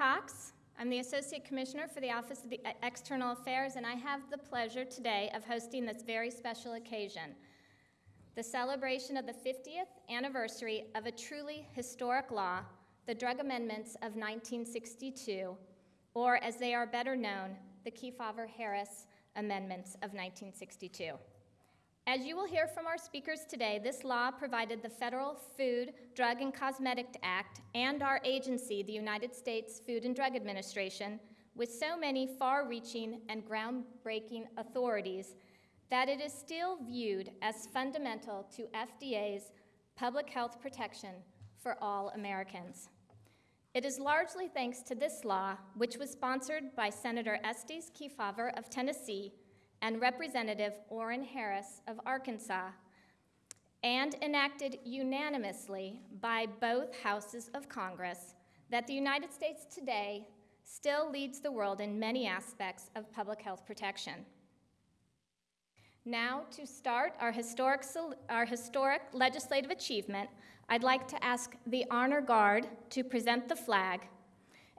Cox. I'm the Associate Commissioner for the Office of the E- External Affairs, and I have the pleasure today of hosting this very special occasion the celebration of the 50th anniversary of a truly historic law, the Drug Amendments of 1962, or as they are better known, the Kefauver Harris Amendments of 1962. As you will hear from our speakers today, this law provided the Federal Food, Drug, and Cosmetic Act and our agency, the United States Food and Drug Administration, with so many far reaching and groundbreaking authorities that it is still viewed as fundamental to FDA's public health protection for all Americans. It is largely thanks to this law, which was sponsored by Senator Estes Kefauver of Tennessee and Representative Oren Harris of Arkansas, and enacted unanimously by both houses of Congress, that the United States today still leads the world in many aspects of public health protection. Now, to start our historic, our historic legislative achievement, I'd like to ask the Honor Guard to present the flag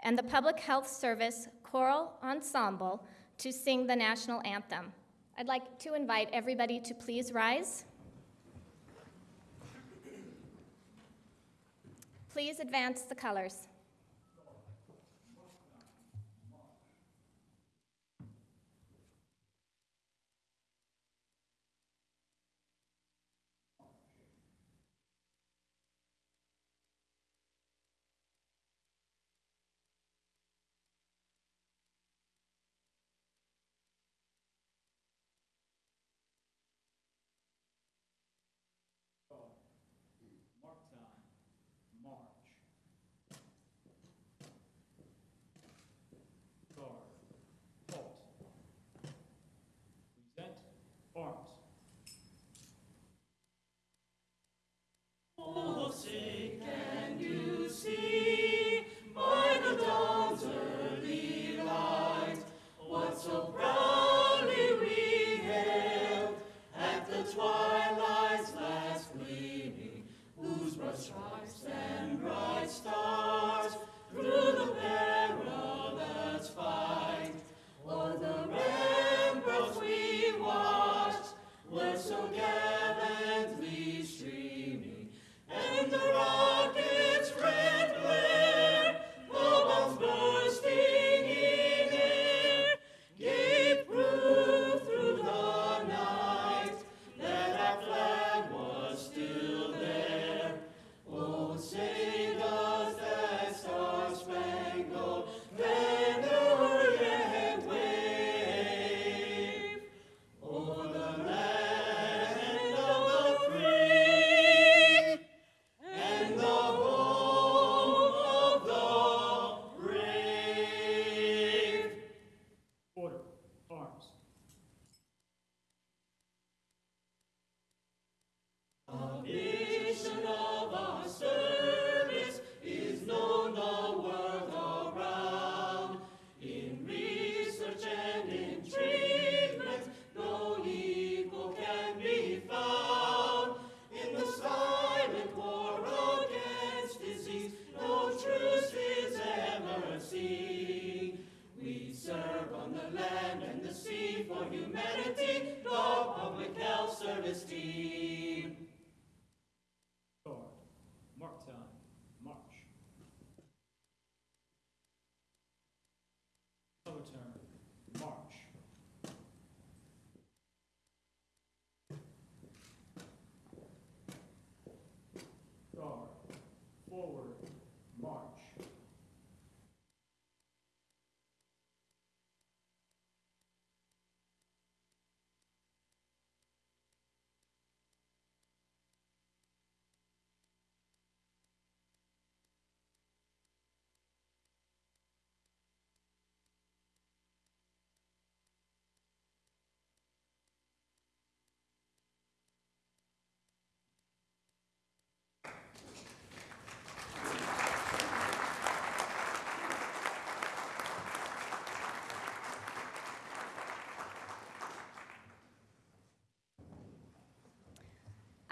and the Public Health Service Choral Ensemble to sing the national anthem. I'd like to invite everybody to please rise. Please advance the colors.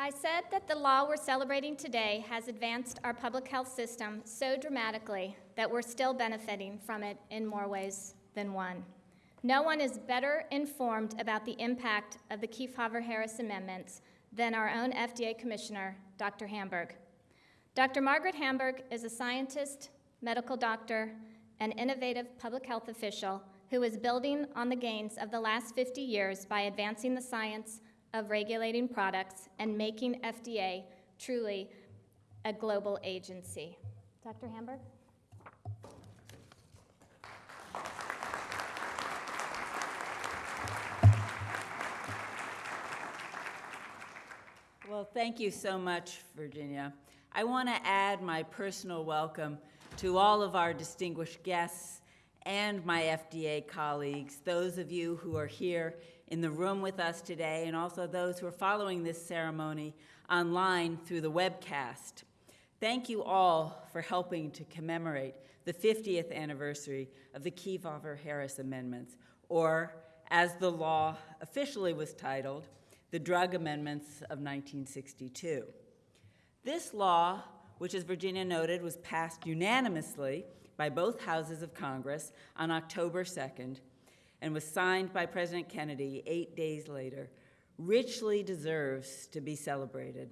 I said that the law we're celebrating today has advanced our public health system so dramatically that we're still benefiting from it in more ways than one. No one is better informed about the impact of the Kefauver-Harris amendments than our own FDA Commissioner, Dr. Hamburg. Dr. Margaret Hamburg is a scientist, medical doctor, and innovative public health official who is building on the gains of the last 50 years by advancing the science of regulating products and making FDA truly a global agency. Dr. Hamburg? Well, thank you so much, Virginia. I want to add my personal welcome to all of our distinguished guests and my FDA colleagues, those of you who are here in the room with us today, and also those who are following this ceremony online through the webcast. Thank you all for helping to commemorate the 50th anniversary of the Kefauver-Harris Amendments, or as the law officially was titled, the Drug Amendments of 1962. This law, which as Virginia noted, was passed unanimously by both houses of Congress on October 2nd and was signed by President Kennedy eight days later, richly deserves to be celebrated.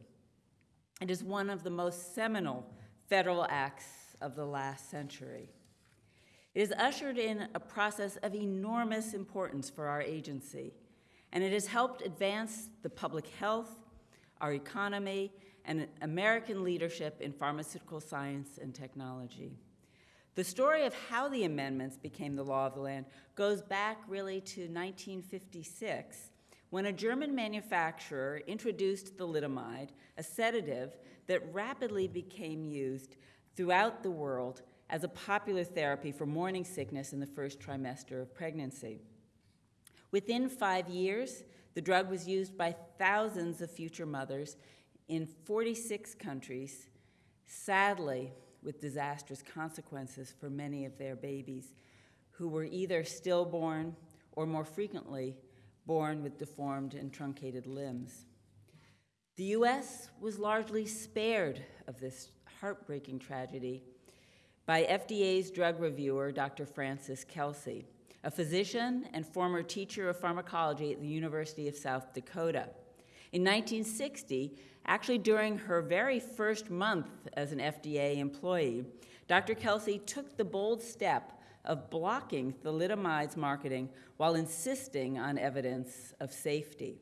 It is one of the most seminal federal acts of the last century. It has ushered in a process of enormous importance for our agency and it has helped advance the public health, our economy, and American leadership in pharmaceutical science and technology. The story of how the amendments became the law of the land goes back really to 1956, when a German manufacturer introduced the thalidomide, a sedative that rapidly became used throughout the world as a popular therapy for morning sickness in the first trimester of pregnancy. Within five years, the drug was used by thousands of future mothers in 46 countries, sadly, with disastrous consequences for many of their babies who were either stillborn or more frequently born with deformed and truncated limbs. The US was largely spared of this heartbreaking tragedy by FDA's drug reviewer, Dr. Frances Kelsey a physician and former teacher of pharmacology at the University of South Dakota. In 1960, actually during her very first month as an FDA employee, Dr. Kelsey took the bold step of blocking thalidomide's marketing while insisting on evidence of safety.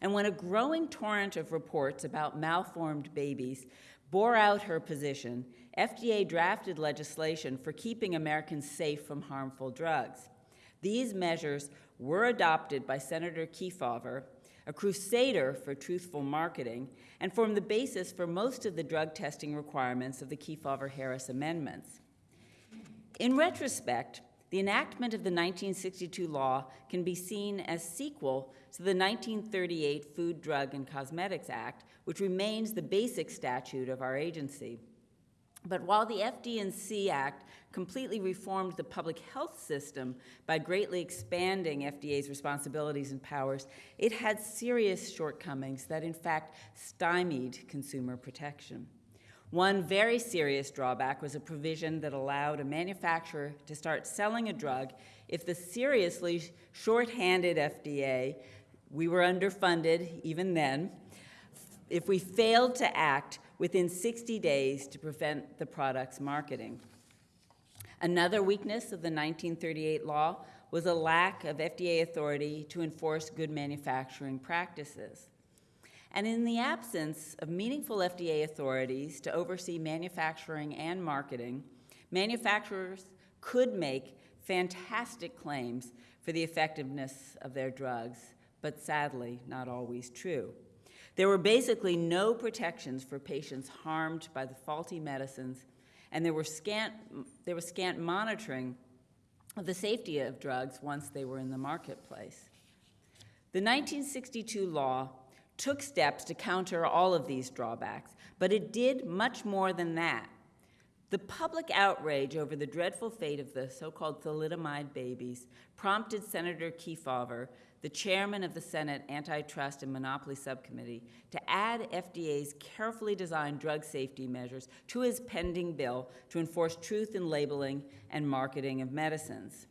And when a growing torrent of reports about malformed babies bore out her position, FDA drafted legislation for keeping Americans safe from harmful drugs. These measures were adopted by Senator Kefauver, a crusader for truthful marketing, and form the basis for most of the drug testing requirements of the Kefauver-Harris amendments. In retrospect, the enactment of the 1962 law can be seen as sequel to the 1938 Food, Drug, and Cosmetics Act, which remains the basic statute of our agency. But while the FD&C Act completely reformed the public health system by greatly expanding FDA's responsibilities and powers, it had serious shortcomings that in fact stymied consumer protection. One very serious drawback was a provision that allowed a manufacturer to start selling a drug if the seriously short-handed FDA, we were underfunded even then, if we failed to act within 60 days to prevent the product's marketing. Another weakness of the 1938 law was a lack of FDA authority to enforce good manufacturing practices. And in the absence of meaningful FDA authorities to oversee manufacturing and marketing, manufacturers could make fantastic claims for the effectiveness of their drugs, but sadly, not always true. There were basically no protections for patients harmed by the faulty medicines, and there, were scant, there was scant monitoring of the safety of drugs once they were in the marketplace. The 1962 law took steps to counter all of these drawbacks, but it did much more than that. The public outrage over the dreadful fate of the so-called thalidomide babies prompted Senator Kefauver the chairman of the Senate Antitrust and Monopoly Subcommittee, to add FDA's carefully designed drug safety measures to his pending bill to enforce truth in labeling and marketing of medicines.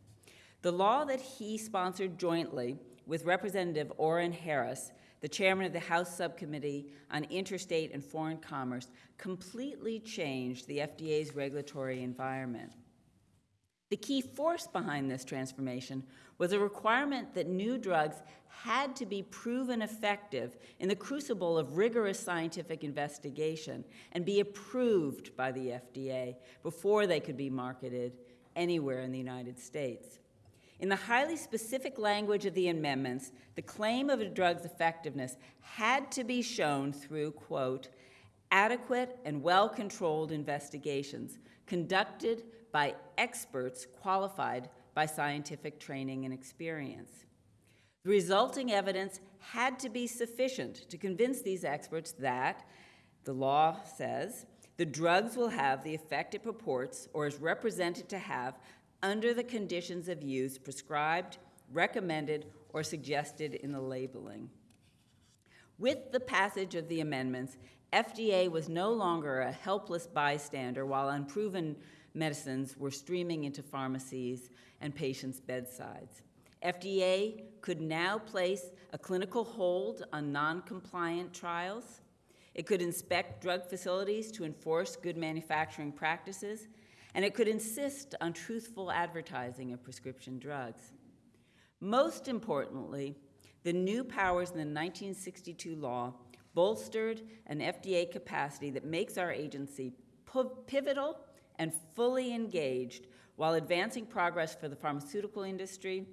The law that he sponsored jointly with Representative Oren Harris, the chairman of the House Subcommittee on Interstate and Foreign Commerce, completely changed the FDA's regulatory environment. The key force behind this transformation was a requirement that new drugs had to be proven effective in the crucible of rigorous scientific investigation and be approved by the FDA before they could be marketed anywhere in the United States. In the highly specific language of the amendments, the claim of a drug's effectiveness had to be shown through, quote, adequate and well controlled investigations conducted by experts qualified by scientific training and experience. The resulting evidence had to be sufficient to convince these experts that, the law says, the drugs will have the effect it purports or is represented to have under the conditions of use prescribed, recommended, or suggested in the labeling. With the passage of the amendments, FDA was no longer a helpless bystander while unproven medicines were streaming into pharmacies and patients' bedsides. FDA could now place a clinical hold on non compliant trials. It could inspect drug facilities to enforce good manufacturing practices, and it could insist on truthful advertising of prescription drugs. Most importantly, the new powers in the 1962 law bolstered an FDA capacity that makes our agency pivotal and fully engaged while advancing progress for the pharmaceutical industry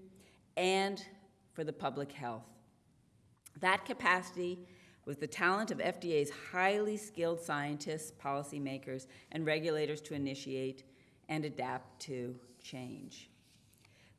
and for the public health. That capacity with the talent of FDA's highly skilled scientists, policymakers, and regulators to initiate and adapt to change.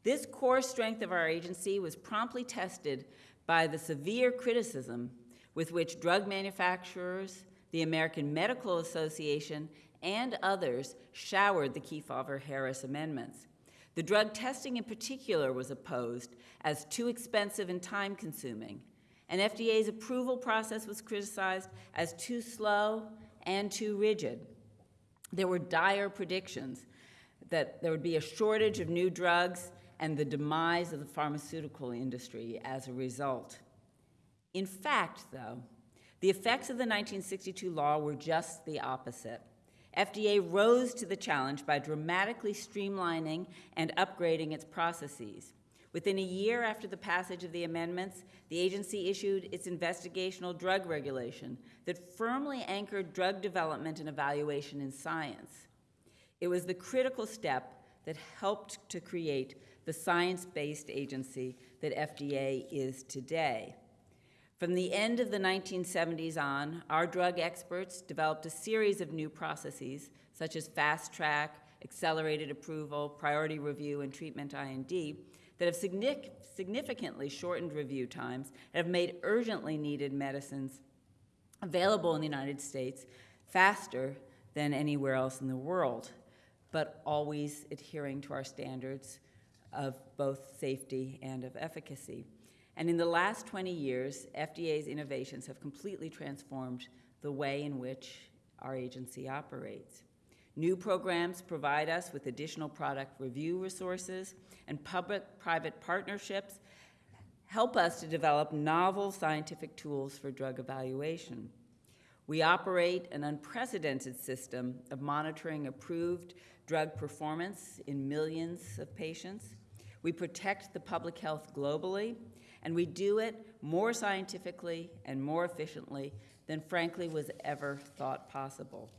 This core strength of our agency was promptly tested by the severe criticism with which drug manufacturers, the American Medical Association, and others showered the Kefauver Harris amendments. The drug testing in particular was opposed as too expensive and time consuming, and FDA's approval process was criticized as too slow and too rigid. There were dire predictions that there would be a shortage of new drugs and the demise of the pharmaceutical industry as a result. In fact, though, the effects of the 1962 law were just the opposite. FDA rose to the challenge by dramatically streamlining and upgrading its processes. Within a year after the passage of the amendments, the agency issued its investigational drug regulation that firmly anchored drug development and evaluation in science. It was the critical step that helped to create the science based agency that FDA is today. From the end of the 1970s on, our drug experts developed a series of new processes, such as fast track, accelerated approval, priority review, and treatment IND, that have significantly shortened review times and have made urgently needed medicines available in the United States faster than anywhere else in the world, but always adhering to our standards of both safety and of efficacy. And in the last 20 years, FDA's innovations have completely transformed the way in which our agency operates. New programs provide us with additional product review resources, and public private partnerships help us to develop novel scientific tools for drug evaluation. We operate an unprecedented system of monitoring approved drug performance in millions of patients. We protect the public health globally and we do it more scientifically and more efficiently than frankly was ever thought possible.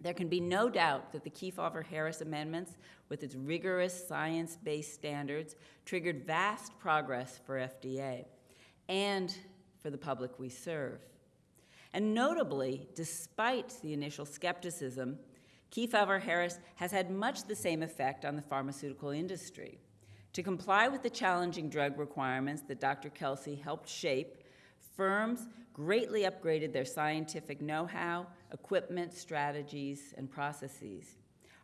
There can be no doubt that the Kefauver Harris amendments, with its rigorous science based standards, triggered vast progress for FDA and for the public we serve. And notably, despite the initial skepticism, Kefauver Harris has had much the same effect on the pharmaceutical industry. To comply with the challenging drug requirements that Dr. Kelsey helped shape, firms greatly upgraded their scientific know how, equipment, strategies, and processes.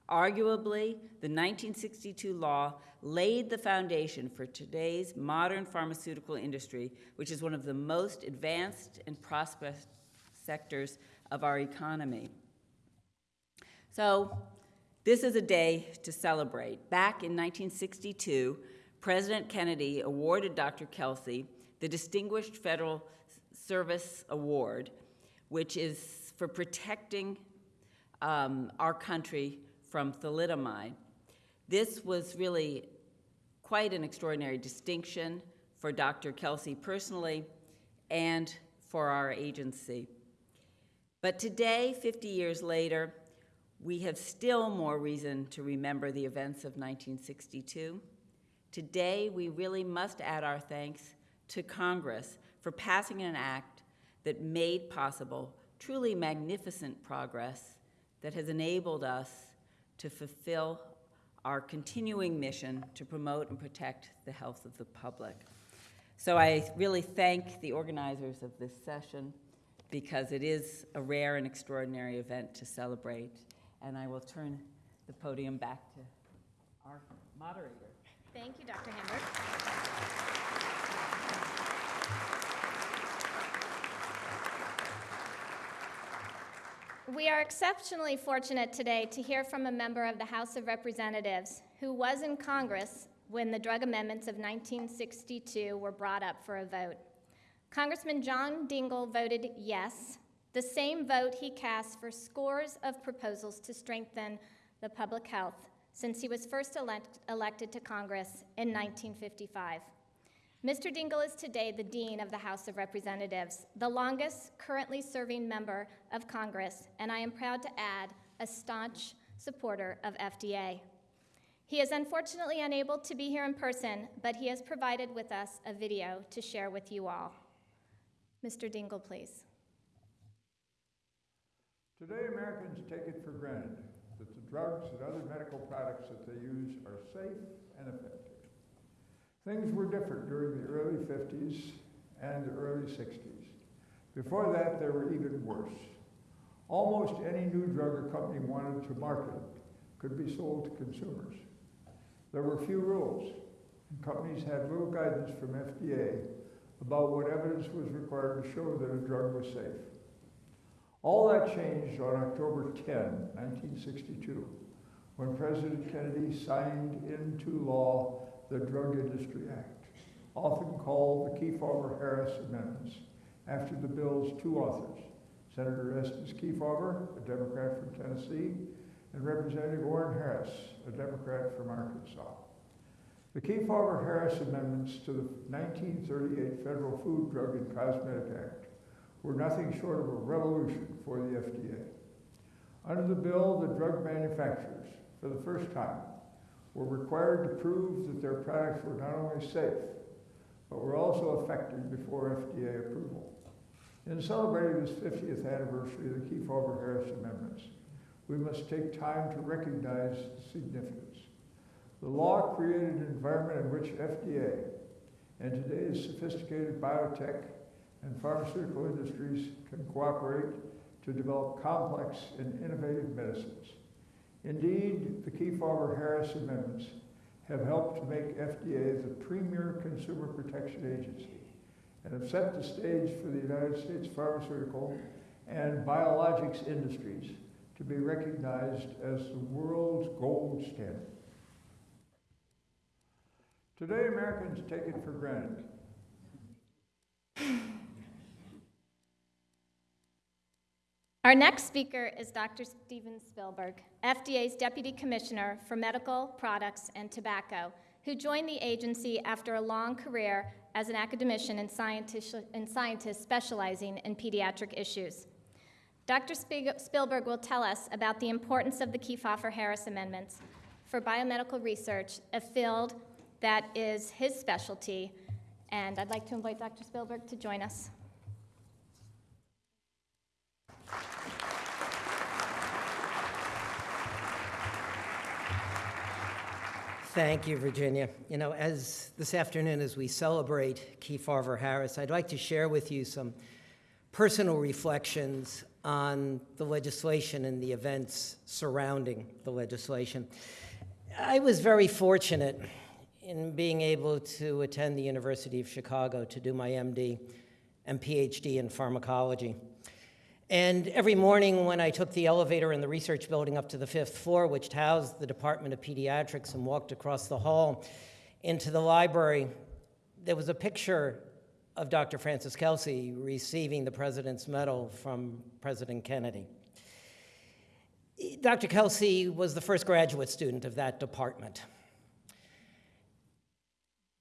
Arguably, the 1962 law laid the foundation for today's modern pharmaceutical industry, which is one of the most advanced and prosperous sectors of our economy. So, this is a day to celebrate. Back in 1962, President Kennedy awarded Dr. Kelsey the Distinguished Federal Service Award, which is for protecting um, our country from thalidomide. This was really quite an extraordinary distinction for Dr. Kelsey personally and for our agency. But today, 50 years later, we have still more reason to remember the events of 1962. Today, we really must add our thanks to Congress for passing an act that made possible truly magnificent progress that has enabled us to fulfill our continuing mission to promote and protect the health of the public. So I really thank the organizers of this session because it is a rare and extraordinary event to celebrate. And I will turn the podium back to our moderator. Thank you, Dr. Hamburg. We are exceptionally fortunate today to hear from a member of the House of Representatives who was in Congress when the drug amendments of 1962 were brought up for a vote. Congressman John Dingell voted yes, the same vote he cast for scores of proposals to strengthen the public health since he was first elect- elected to Congress in 1955. Mr. Dingell is today the Dean of the House of Representatives, the longest currently serving member of Congress, and I am proud to add, a staunch supporter of FDA. He is unfortunately unable to be here in person, but he has provided with us a video to share with you all. Mr. Dingell, please. Today, Americans take it for granted that the drugs and other medical products that they use are safe and effective. Things were different during the early 50s and the early 60s. Before that, they were even worse. Almost any new drug a company wanted to market could be sold to consumers. There were few rules, and companies had little guidance from FDA about what evidence was required to show that a drug was safe. All that changed on October 10, 1962, when President Kennedy signed into law the Drug Industry Act, often called the Kefauver-Harris Amendments, after the bill's two authors, Senator Estes Kefauver, a Democrat from Tennessee, and Representative Oren Harris, a Democrat from Arkansas. The Kefauver-Harris amendments to the 1938 Federal Food, Drug, and Cosmetic Act were nothing short of a revolution for the FDA. Under the bill, the drug manufacturers, for the first time, were required to prove that their products were not only safe, but were also effective before FDA approval. In celebrating this 50th anniversary of the Kefauver-Harris Amendments, we must take time to recognize the significance. The law created an environment in which FDA and today's sophisticated biotech and pharmaceutical industries can cooperate to develop complex and innovative medicines. Indeed, the Kefauver-Harris amendments have helped to make FDA the premier consumer protection agency and have set the stage for the United States pharmaceutical and biologics industries to be recognized as the world's gold standard. Today, Americans take it for granted Our next speaker is Dr. Stephen Spielberg, FDA's Deputy Commissioner for Medical Products and Tobacco, who joined the agency after a long career as an academician and scientist, and scientist specializing in pediatric issues. Dr. Spielberg will tell us about the importance of the Kefauver-Harris amendments for biomedical research, a field that is his specialty. And I'd like to invite Dr. Spielberg to join us. Thank you, Virginia. You know, as this afternoon, as we celebrate Kefauver Harris, I'd like to share with you some personal reflections on the legislation and the events surrounding the legislation. I was very fortunate in being able to attend the University of Chicago to do my MD and PhD in pharmacology. And every morning when I took the elevator in the research building up to the fifth floor, which housed the Department of Pediatrics, and walked across the hall into the library, there was a picture of Dr. Frances Kelsey receiving the President's Medal from President Kennedy. Dr. Kelsey was the first graduate student of that department.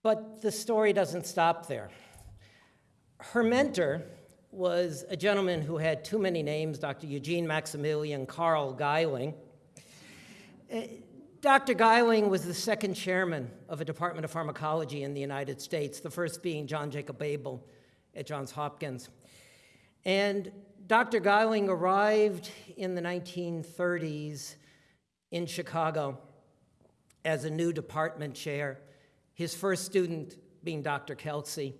But the story doesn't stop there. Her mentor was a gentleman who had too many names, Dr. Eugene Maximilian Karl Geiling. Uh, Dr. Geiling was the second chairman of a Department of Pharmacology in the United States, the first being John Jacob Abel at Johns Hopkins. And Dr. Geiling arrived in the 1930s in Chicago as a new department chair, his first student being Dr. Kelsey.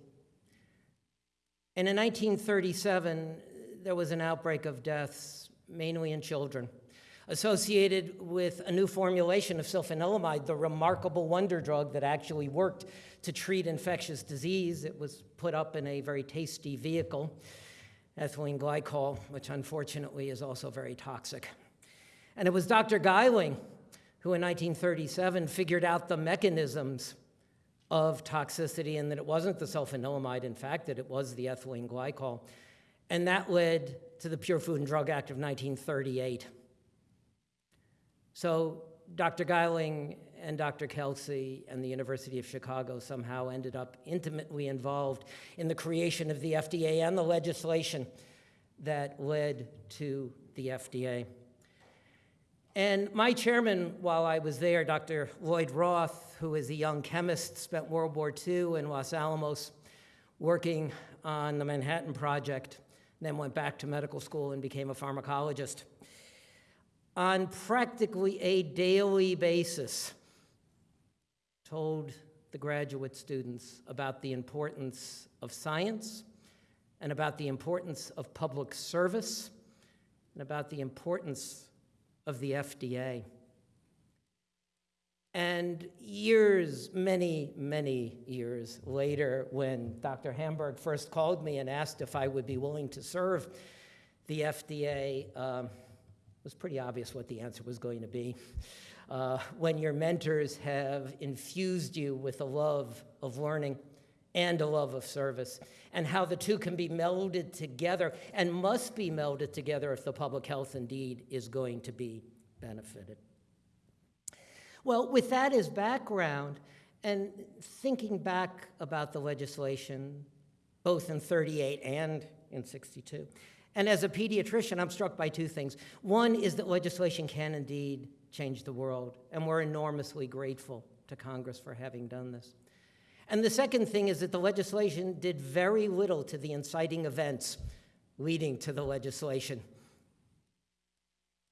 And in 1937, there was an outbreak of deaths, mainly in children, associated with a new formulation of sulfanilamide, the remarkable wonder drug that actually worked to treat infectious disease. It was put up in a very tasty vehicle, ethylene glycol, which unfortunately is also very toxic. And it was Dr. Geiling who in 1937 figured out the mechanisms of toxicity and that it wasn't the sulfanilamide, in fact, that it was the ethylene glycol. And that led to the Pure Food and Drug Act of 1938. So Dr. Geiling and Dr. Kelsey and the University of Chicago somehow ended up intimately involved in the creation of the FDA and the legislation that led to the FDA. And my chairman, while I was there, Dr. Lloyd Roth, who is a young chemist, spent World War II in Los Alamos working on the Manhattan Project, then went back to medical school and became a pharmacologist. On practically a daily basis, told the graduate students about the importance of science and about the importance of public service and about the importance of the FDA. And years, many, many years later, when Dr. Hamburg first called me and asked if I would be willing to serve the FDA, um, it was pretty obvious what the answer was going to be. Uh, when your mentors have infused you with a love of learning and a love of service, and how the two can be melded together and must be melded together if the public health indeed is going to be benefited. Well, with that as background, and thinking back about the legislation, both in 38 and in 62, and as a pediatrician, I'm struck by two things. One is that legislation can indeed change the world, and we're enormously grateful to Congress for having done this. And the second thing is that the legislation did very little to the inciting events leading to the legislation.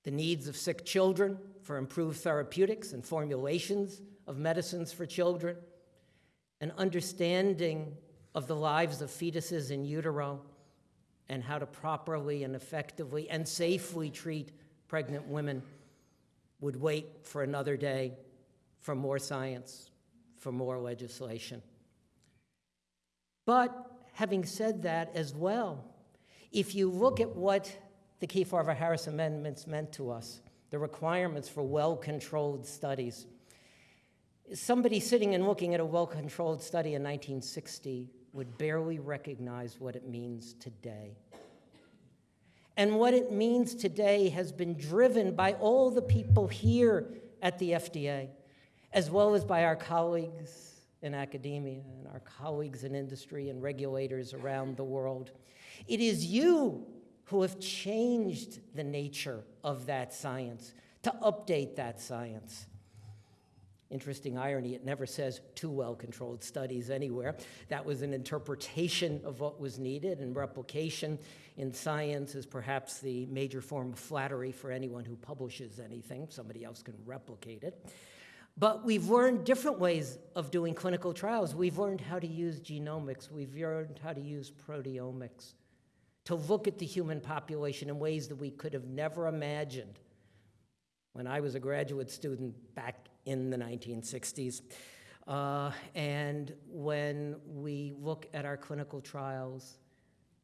The needs of sick children for improved therapeutics and formulations of medicines for children, an understanding of the lives of fetuses in utero, and how to properly and effectively and safely treat pregnant women would wait for another day for more science, for more legislation. But having said that as well, if you look at what the Kefauver-Harris amendments meant to us, the requirements for well-controlled studies, somebody sitting and looking at a well-controlled study in 1960 would barely recognize what it means today. And what it means today has been driven by all the people here at the FDA as well as by our colleagues in academia and our colleagues in industry and regulators around the world. It is you who have changed the nature of that science, to update that science. Interesting irony, it never says too well controlled studies anywhere. That was an interpretation of what was needed, and replication in science is perhaps the major form of flattery for anyone who publishes anything. Somebody else can replicate it. But we've learned different ways of doing clinical trials. We've learned how to use genomics, we've learned how to use proteomics to look at the human population in ways that we could have never imagined when I was a graduate student back in the 1960s. Uh, and when we look at our clinical trials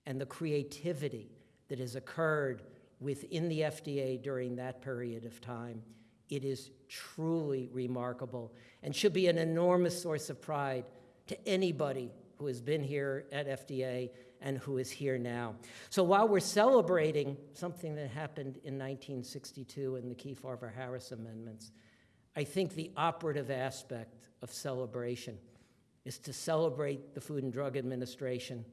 and the creativity that has occurred within the FDA during that period of time, it is truly remarkable and should be an enormous source of pride to anybody who has been here at FDA and who is here now. So while we're celebrating something that happened in 1962 in the Kefauver-Harris amendments, I think the operative aspect of celebration is to celebrate the Food and Drug Administration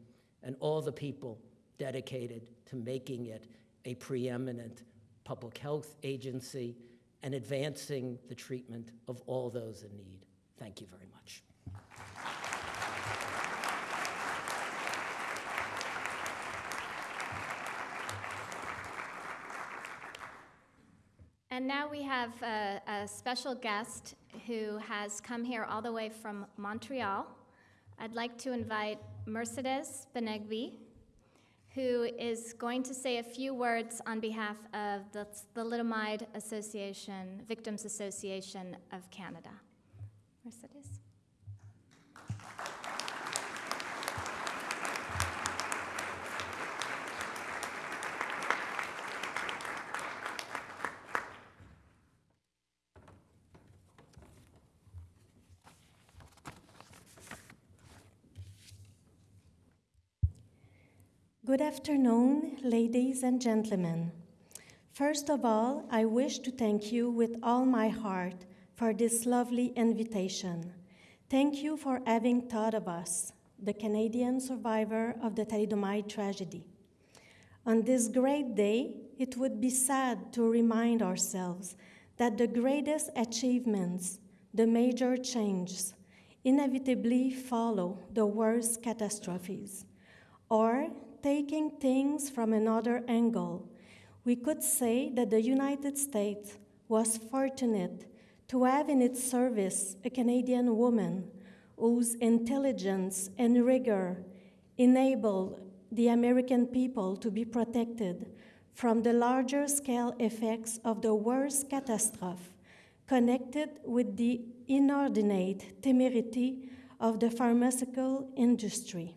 and all the people dedicated to making it a preeminent public health agency and advancing the treatment of all those in need. Thank you very much. And now we have a, a special guest who has come here all the way from Montreal. I'd like to invite Mercedes Benegbi, who is going to say a few words on behalf of the Thalidomide Association, Victims Association of Canada. Good afternoon, ladies and gentlemen. First of all, I wish to thank you with all my heart for this lovely invitation. Thank you for having thought of us, the Canadian survivor of the thalidomide tragedy. On this great day, it would be sad to remind ourselves that the greatest achievements, the major changes, inevitably follow the worst catastrophes, or taking things from another angle, we could say that the United States was fortunate to have in its service a Canadian woman whose intelligence and rigor enabled the American people to be protected from the larger scale effects of the worst catastrophe connected with the inordinate temerity of the pharmaceutical industry.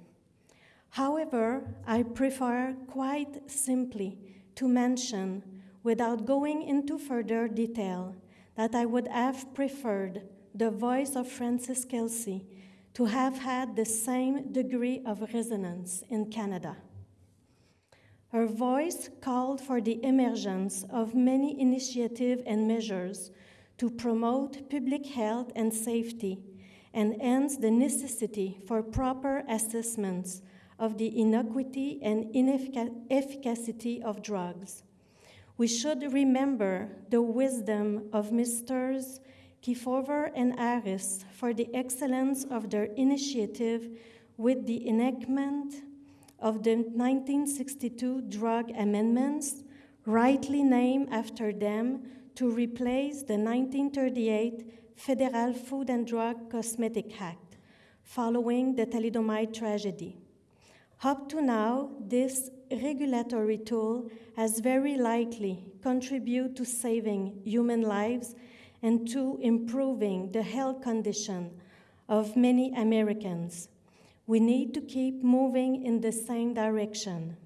However, I prefer quite simply to mention, without going into further detail, that I would have preferred the voice of Frances Kelsey to have had the same degree of resonance in Canada. Her voice called for the emergence of many initiatives and measures to promote public health and safety, and ends the necessity for proper assessments of the inequity and inefficacy of drugs. We should remember the wisdom of Mrs. Kefauver and Harris for the excellence of their initiative with the enactment of the 1962 drug amendments, rightly named after them, to replace the 1938 Federal Food and Drug Cosmetic Act, following the thalidomide tragedy. Up to now, this regulatory tool has very likely contributed to saving human lives and to improving the health condition of many Americans. We need to keep moving in the same direction.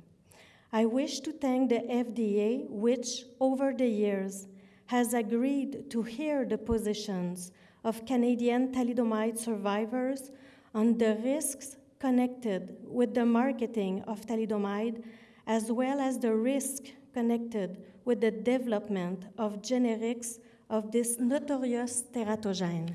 I wish to thank the FDA, which over the years has agreed to hear the positions of Canadian thalidomide survivors on the risks connected with the marketing of thalidomide, as well as the risk connected with the development of generics of this notorious teratogen.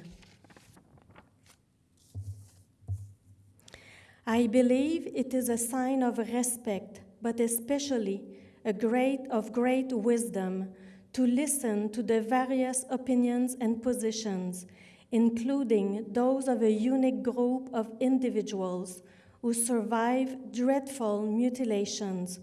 I believe it is a sign of respect, but especially a great of great wisdom to listen to the various opinions and positions including those of a unique group of individuals who survived dreadful mutilations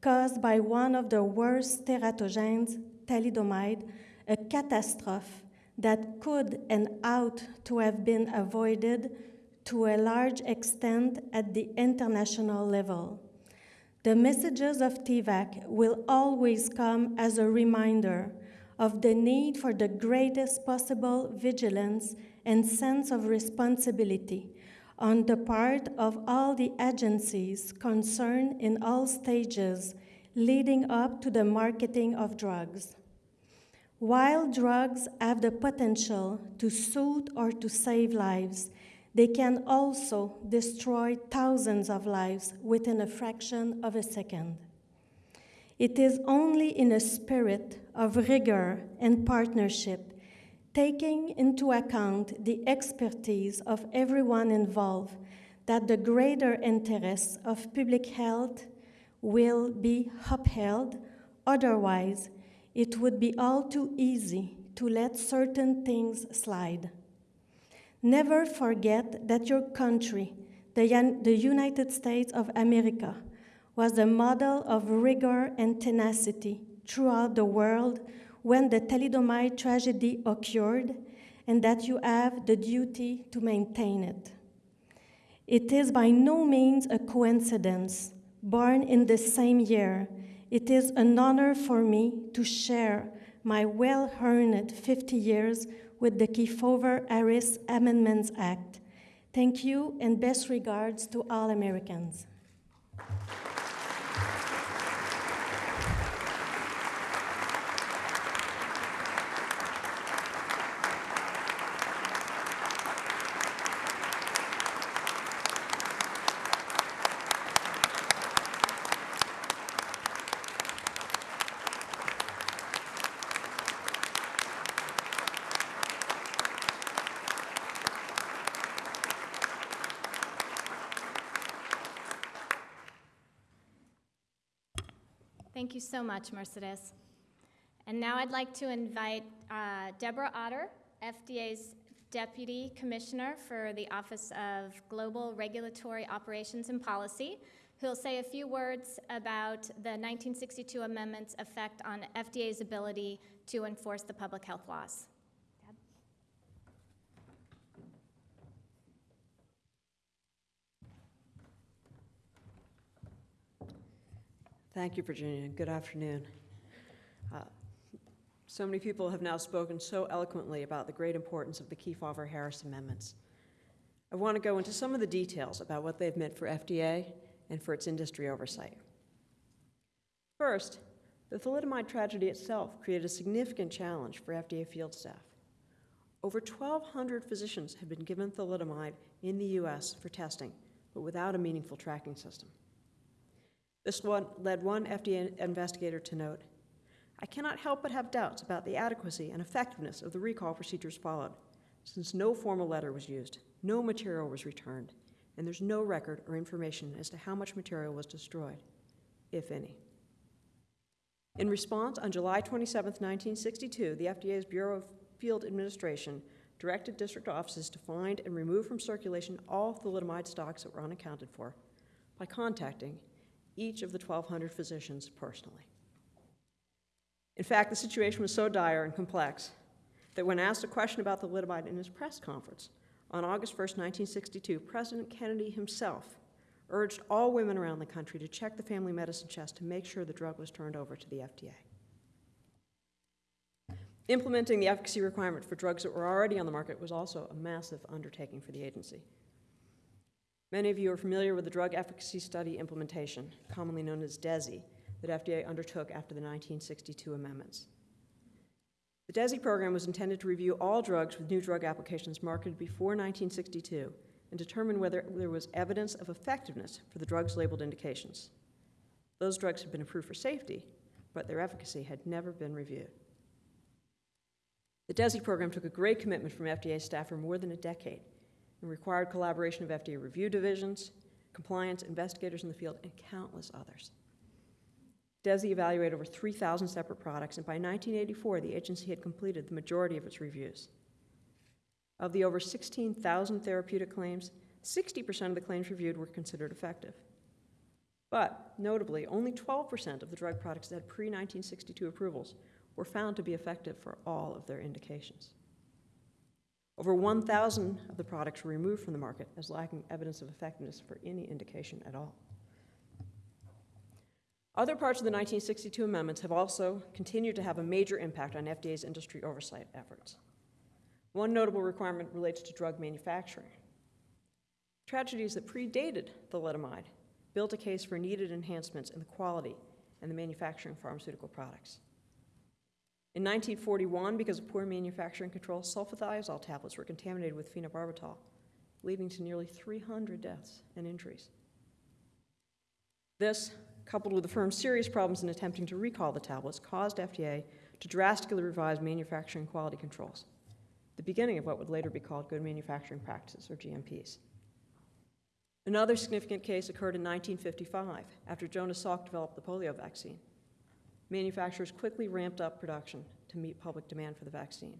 caused by one of the worst teratogens, thalidomide, a catastrophe that could and ought to have been avoided to a large extent at the international level. The messages of TVAC will always come as a reminder of the need for the greatest possible vigilance and sense of responsibility on the part of all the agencies concerned in all stages leading up to the marketing of drugs. While drugs have the potential to soothe or to save lives, they can also destroy thousands of lives within a fraction of a second. It is only in a spirit of rigor and partnership, taking into account the expertise of everyone involved, that the greater interests of public health will be upheld. Otherwise, it would be all too easy to let certain things slide. Never forget that your country, the, the United States of America, was a model of rigor and tenacity throughout the world when the thalidomide tragedy occurred, and that you have the duty to maintain it. It is by no means a coincidence, born in the same year, it is an honor for me to share my well earned 50 years with the Kefauver Harris Amendments Act. Thank you and best regards to all Americans. Thank you so much, Mercedes. And now I'd like to invite uh, Deborah Autor, FDA's Deputy Commissioner for the Office of Global Regulatory Operations and Policy, who'll say a few words about the 1962 amendment's effect on FDA's ability to enforce the public health laws. Thank you, Virginia, good afternoon. Uh, So many people have now spoken so eloquently about the great importance of the Kefauver-Harris amendments. I want to go into some of the details about what they've meant for FDA and for its industry oversight. First, the thalidomide tragedy itself created a significant challenge for FDA field staff. Over 1,200 physicians had been given thalidomide in the U.S. for testing, but without a meaningful tracking system. This one led one FDA investigator to note, I cannot help but have doubts about the adequacy and effectiveness of the recall procedures followed, since no formal letter was used, no material was returned, and there's no record or information as to how much material was destroyed, if any. In response, on July 27, 1962, the FDA's Bureau of Field Administration directed district offices to find and remove from circulation all thalidomide stocks that were unaccounted for by contacting each of the 1,200 physicians personally. In fact, the situation was so dire and complex that when asked a question about the thalidomide in his press conference on August 1, 1962, President Kennedy himself urged all women around the country to check the family medicine chest to make sure the drug was turned over to the FDA. Implementing the efficacy requirement for drugs that were already on the market was also a massive undertaking for the agency. Many of you are familiar with the Drug Efficacy Study Implementation, commonly known as DESI, that FDA undertook after the 1962 amendments. The DESI program was intended to review all drugs with new drug applications marketed before 1962 and determine whether there was evidence of effectiveness for the drugs labeled indications. Those drugs had been approved for safety, but their efficacy had never been reviewed. The DESI program took a great commitment from FDA staff for more than a decade and required collaboration of FDA review divisions, compliance, investigators in the field, and countless others. DESI evaluated over 3,000 separate products, and by 1984, the agency had completed the majority of its reviews. Of the over 16,000 therapeutic claims, 60% of the claims reviewed were considered effective. But notably, only 12% of the drug products that had pre 1962 approvals were found to be effective for all of their indications. Over 1,000 of the products were removed from the market as lacking evidence of effectiveness for any indication at all. Other parts of the 1962 amendments have also continued to have a major impact on FDA's industry oversight efforts. One notable requirement relates to drug manufacturing. Tragedies that predated the thalidomide built a case for needed enhancements in the quality and the manufacturing of pharmaceutical products. In 1941, because of poor manufacturing control, sulfathiazole tablets were contaminated with phenobarbital, leading to nearly 300 deaths and injuries. This, coupled with the firm's serious problems in attempting to recall the tablets, caused FDA to drastically revise manufacturing quality controls, the beginning of what would later be called Good Manufacturing Practices, or GMPs. Another significant case occurred in 1955 after Jonas Salk developed the polio vaccine. Manufacturers quickly ramped up production to meet public demand for the vaccine.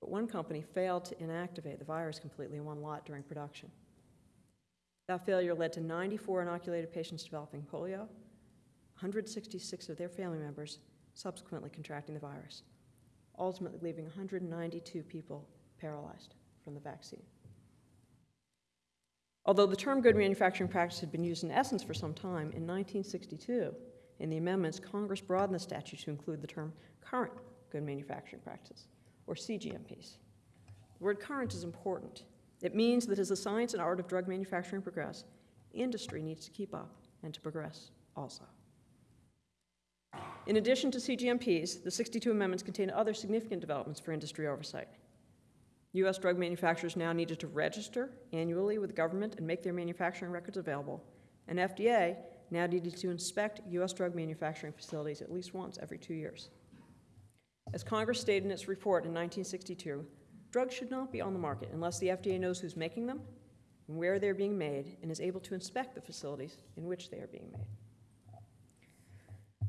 But one company failed to inactivate the virus completely in one lot during production. That failure led to 94 inoculated patients developing polio, 166 of their family members subsequently contracting the virus, ultimately leaving 192 people paralyzed from the vaccine. Although the term good manufacturing practice had been used in essence for some time, in 1962, in the amendments, Congress broadened the statute to include the term current good manufacturing practice, or CGMPs. The word current is important. It means that as the science and art of drug manufacturing progress, industry needs to keep up and to progress also. In addition to CGMPs, the 62 amendments contain other significant developments for industry oversight. U.S. drug manufacturers now needed to register annually with government and make their manufacturing records available, and FDA now needed to inspect U.S. drug manufacturing facilities at least once every two years. As Congress stated in its report in 1962, drugs should not be on the market unless the FDA knows who's making them and where they're being made and is able to inspect the facilities in which they are being made.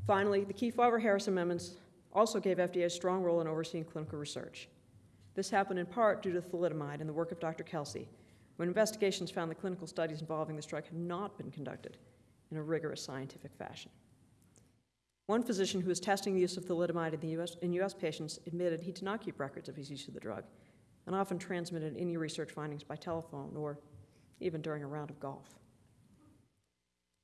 Finally, the Kefauver-Harris amendments also gave FDA a strong role in overseeing clinical research. This happened in part due to thalidomide and the work of Dr. Kelsey, when investigations found that clinical studies involving this drug had not been conducted in a rigorous scientific fashion. One physician who was testing the use of thalidomide in, the US, in US patients admitted he did not keep records of his use of the drug and often transmitted any research findings by telephone or even during a round of golf.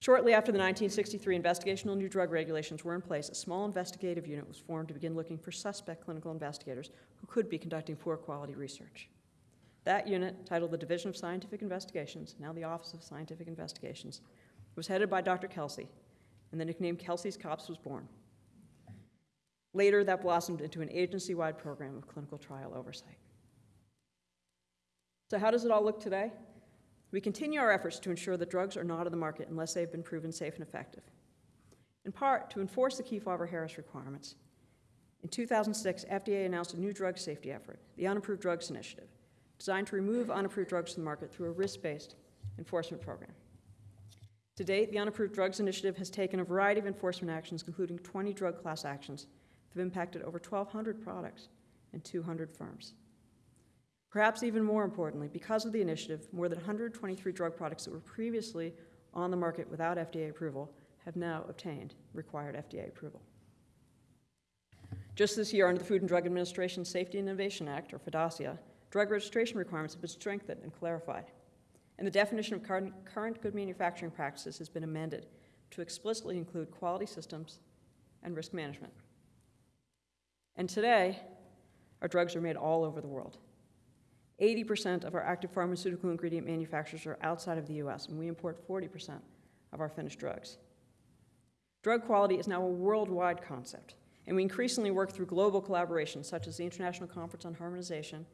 Shortly after the 1963 investigational new drug regulations were in place, a small investigative unit was formed to begin looking for suspect clinical investigators who could be conducting poor quality research. That unit, titled the Division of Scientific Investigations, now the Office of Scientific Investigations, was headed by Dr. Kelsey, and the nickname Kelsey's Cops was born. Later, that blossomed into an agency wide program of clinical trial oversight. So, how does it all look today? We continue our efforts to ensure that drugs are not on the market unless they have been proven safe and effective. In part, to enforce the Kefauver-Harris requirements, in 2006, FDA announced a new drug safety effort, the Unapproved Drugs Initiative, designed to remove unapproved drugs from the market through a risk-based enforcement program. To date, the Unapproved Drugs Initiative has taken a variety of enforcement actions, including 20 drug class actions, that have impacted over 1,200 products and 200 firms. Perhaps even more importantly, because of the initiative, more than 123 drug products that were previously on the market without FDA approval have now obtained required FDA approval. Just this year, under the Food and Drug Administration Safety and Innovation Act, or FDASIA, drug registration requirements have been strengthened and clarified. And the definition of current good manufacturing practices has been amended to explicitly include quality systems and risk management. And today, our drugs are made all over the world. 80% of our active pharmaceutical ingredient manufacturers are outside of the US, and we import 40% of our finished drugs. Drug quality is now a worldwide concept, and we increasingly work through global collaborations such as the International Conference on Harmonization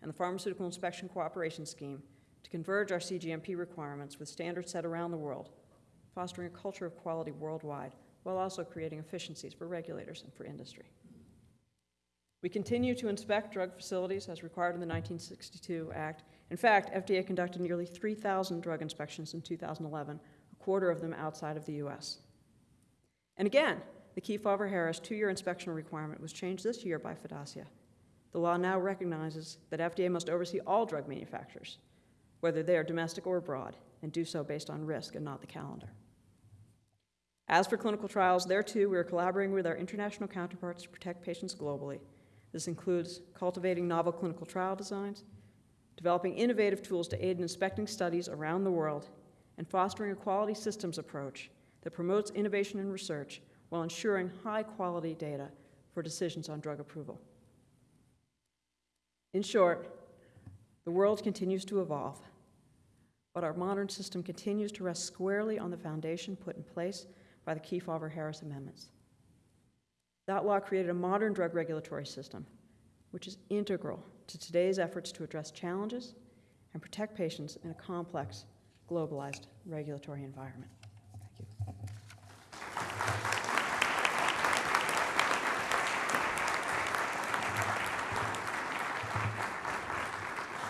and the Pharmaceutical Inspection Cooperation Scheme converge our CGMP requirements with standards set around the world, fostering a culture of quality worldwide while also creating efficiencies for regulators and for industry. We continue to inspect drug facilities as required in the 1962 Act. In fact, FDA conducted nearly 3,000 drug inspections in 2011, a quarter of them outside of the US. And again, the Kefauver-Harris two-year inspection requirement was changed this year by FDASIA. The law now recognizes that FDA must oversee all drug manufacturers, whether they are domestic or abroad, and do so based on risk and not the calendar. As for clinical trials, there too we are collaborating with our international counterparts to protect patients globally this includes cultivating novel clinical trial designs, developing innovative tools to aid in inspecting studies around the world, and fostering a quality systems approach that promotes innovation and research while ensuring high-quality data for decisions on drug approval. In short, the world continues to evolve, but our modern system continues to rest squarely on the foundation put in place by the Kefauver-Harris amendments. That law created a modern drug regulatory system, which is integral to today's efforts to address challenges and protect patients in a complex, globalized regulatory environment. Thank you.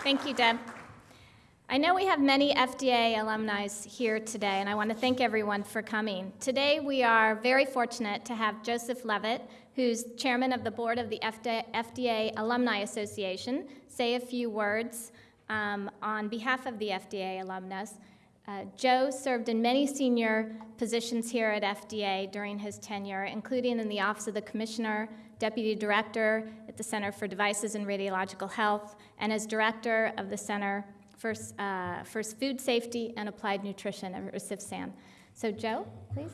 Thank you, Deb. I know we have many FDA alumni here today, and I want to thank everyone for coming. Today, we are very fortunate to have Joseph Levitt, who's chairman of the board of the FDA Alumni Association, say a few words um, on behalf of the FDA alumnus. Uh, Joe served in many senior positions here at FDA during his tenure, including in the Office of the Commissioner, Deputy Director at the Center for Devices and Radiological Health, and as Director of the Center for, uh, for Food Safety and Applied Nutrition at CFSAN. So Joe, please.